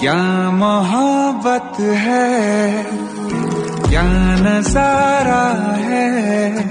क्या मोहब्बत है? क्या नज़ारा है?